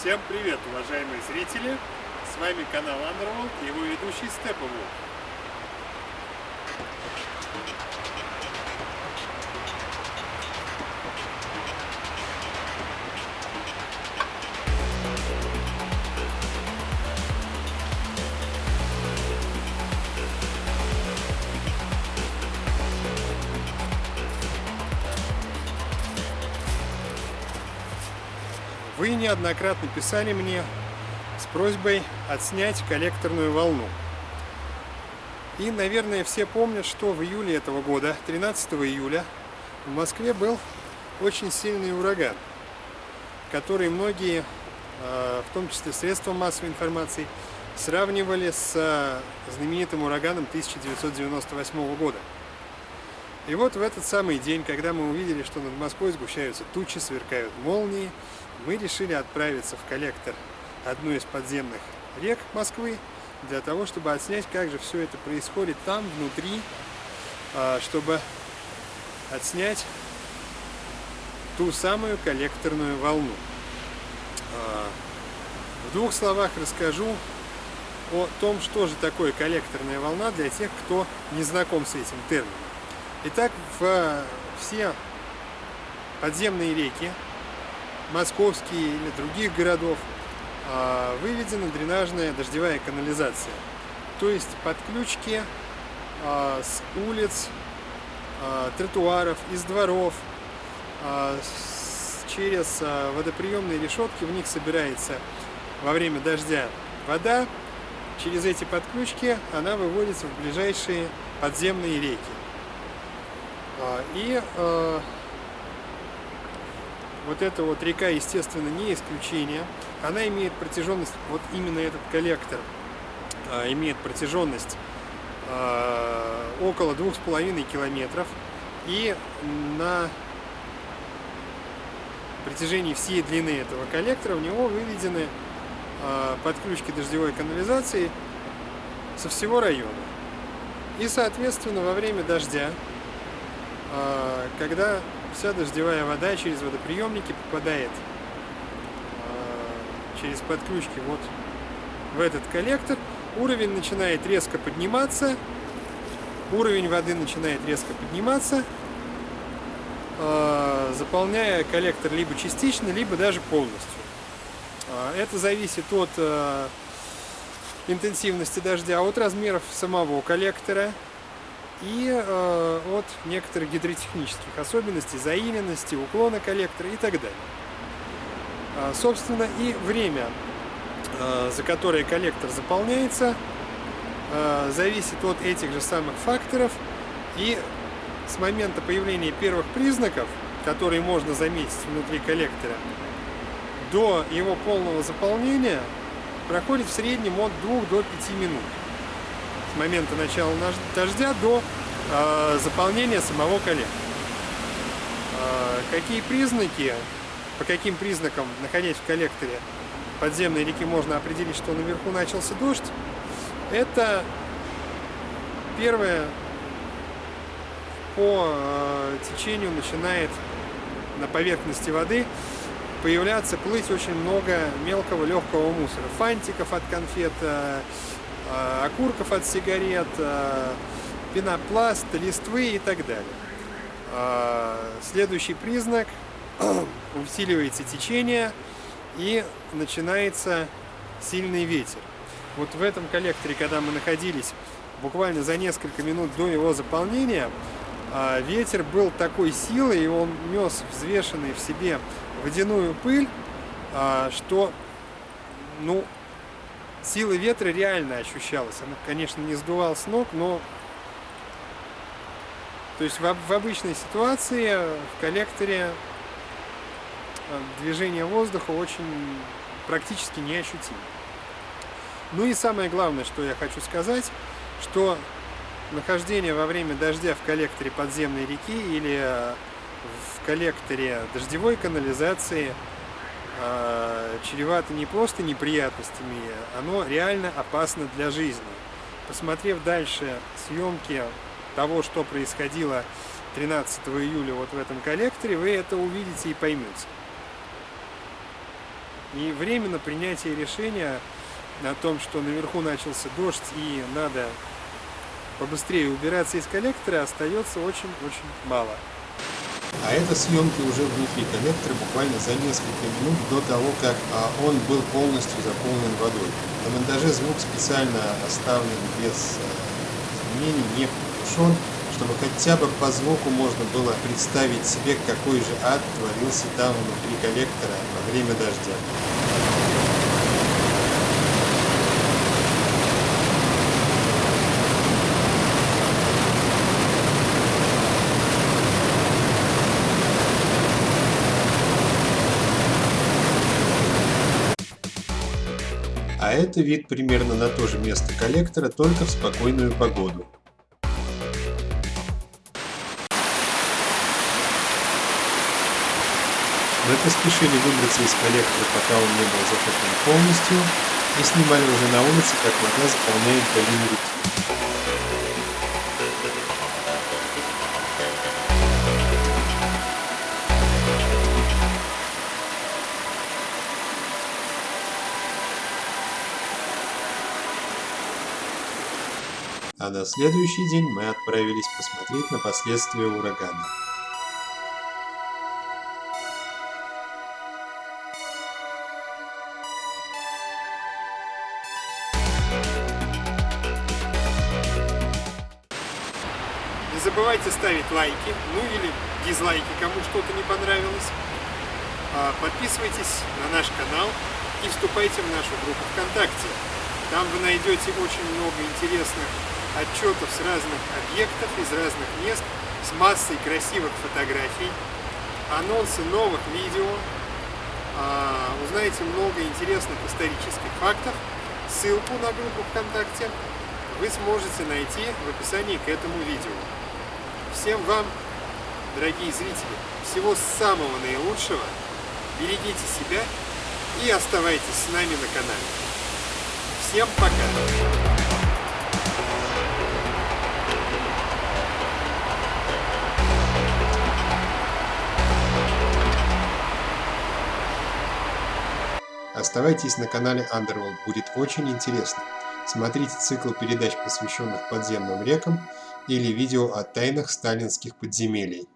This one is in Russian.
Всем привет, уважаемые зрители! С вами канал Underworld и его ведущий Степову. Вы неоднократно писали мне с просьбой отснять коллекторную волну. И, наверное, все помнят, что в июле этого года, 13 июля, в Москве был очень сильный ураган, который многие, а, в том числе средства массовой информации, сравнивали с а, знаменитым ураганом 1998 года. И вот в этот самый день, когда мы увидели, что над Москвой сгущаются тучи, сверкают молнии, мы решили отправиться в коллектор одной из подземных рек Москвы для того, чтобы отснять, как же все это происходит там, внутри, а, чтобы отснять ту самую коллекторную волну. А, в двух словах расскажу о том, что же такое коллекторная волна для тех, кто не знаком с этим термином. Итак, в все подземные реки московские или других городов, а, выведена дренажная дождевая канализация. То есть подключки а, с улиц, а, тротуаров, из дворов, через водоприемные решетки в них собирается во время дождя вода. Через эти подключки она выводится в ближайшие подземные реки. И вот эта вот река, естественно, не исключение. Она имеет протяженность, вот именно этот коллектор а, имеет протяженность а, около двух с половиной километров. И на протяжении всей длины этого коллектора в него выведены а, подключки дождевой канализации со всего района. И, соответственно, во время дождя, а, когда вся дождевая вода через водоприемники попадает а, через подключки вот в этот коллектор. Уровень начинает резко подниматься. Уровень воды начинает резко подниматься, а, заполняя коллектор либо частично, либо даже полностью. А, это зависит от интенсивности дождя, от размеров самого коллектора и э, от некоторых гидротехнических особенностей, заиленности, уклона коллектора и так далее. А, собственно, и время, э, за которое коллектор заполняется, э, зависит от этих же самых факторов. И с момента появления первых признаков, которые можно заметить внутри коллектора, до его полного заполнения проходит в среднем от 2 до 5 минут с момента начала дождя до э, заполнения самого коллектора. Э, какие признаки, по каким признакам, находясь в коллекторе подземной реки, можно определить, что наверху начался дождь? Это первое, по э, течению начинает на поверхности воды появляться, плыть очень много мелкого легкого мусора. Фантиков от конфет, Э, окурков от сигарет, э, пенопласт, листвы и так далее. Э, следующий признак – усиливается течение и начинается сильный ветер. Вот в этом коллекторе, когда мы находились буквально за несколько минут до его заполнения, ветер был такой силы, и он нес взвешенный в себе водяную пыль, что ну, сила ветра реально ощущалась. Она, конечно, не сдувал с ног, но... То есть в, в обычной ситуации в коллекторе э, движение воздуха очень практически неощутимо. Ну и самое главное, что я хочу сказать, что нахождение во время дождя в коллекторе подземной реки или э, в коллекторе дождевой канализации – чревато не просто неприятностями, оно реально опасно для жизни. Посмотрев дальше съемки того, что происходило 13 июля вот в этом коллекторе, вы это увидите и поймете. И временно принятие решения о том, что наверху начался дождь и надо побыстрее убираться из коллектора, остается очень-очень мало. А это съемки уже внутри коллектора буквально за несколько минут до того, как а, он был полностью заполнен водой. На монтаже звук специально оставлен без э, изменений, не приглушен, чтобы хотя бы по звуку можно было представить себе, какой же ад творился там внутри коллектора во время дождя. А это вид примерно на то же место коллектора, только в спокойную погоду. Мы поспешили выбраться из коллектора, пока он не был затоплен полностью, и снимали уже на улице, как вода заполняет долину реки. А на следующий день мы отправились посмотреть на последствия урагана. Не забывайте ставить лайки, ну или дизлайки, кому что-то не понравилось. А, подписывайтесь на наш канал и вступайте в нашу группу ВКонтакте. Там вы найдете очень много интересных отчетов с разных объектов, из разных мест, с массой красивых фотографий, анонсы новых видео, а, узнаете много интересных исторических фактов. Ссылку на группу ВКонтакте вы сможете найти в описании к этому видео. Всем вам, дорогие зрители, всего самого наилучшего. Берегите себя и оставайтесь с нами на канале. Всем пока! Оставайтесь на канале Underworld, будет очень интересно. Смотрите цикл передач, посвященных подземным рекам, или видео о тайнах сталинских подземелий.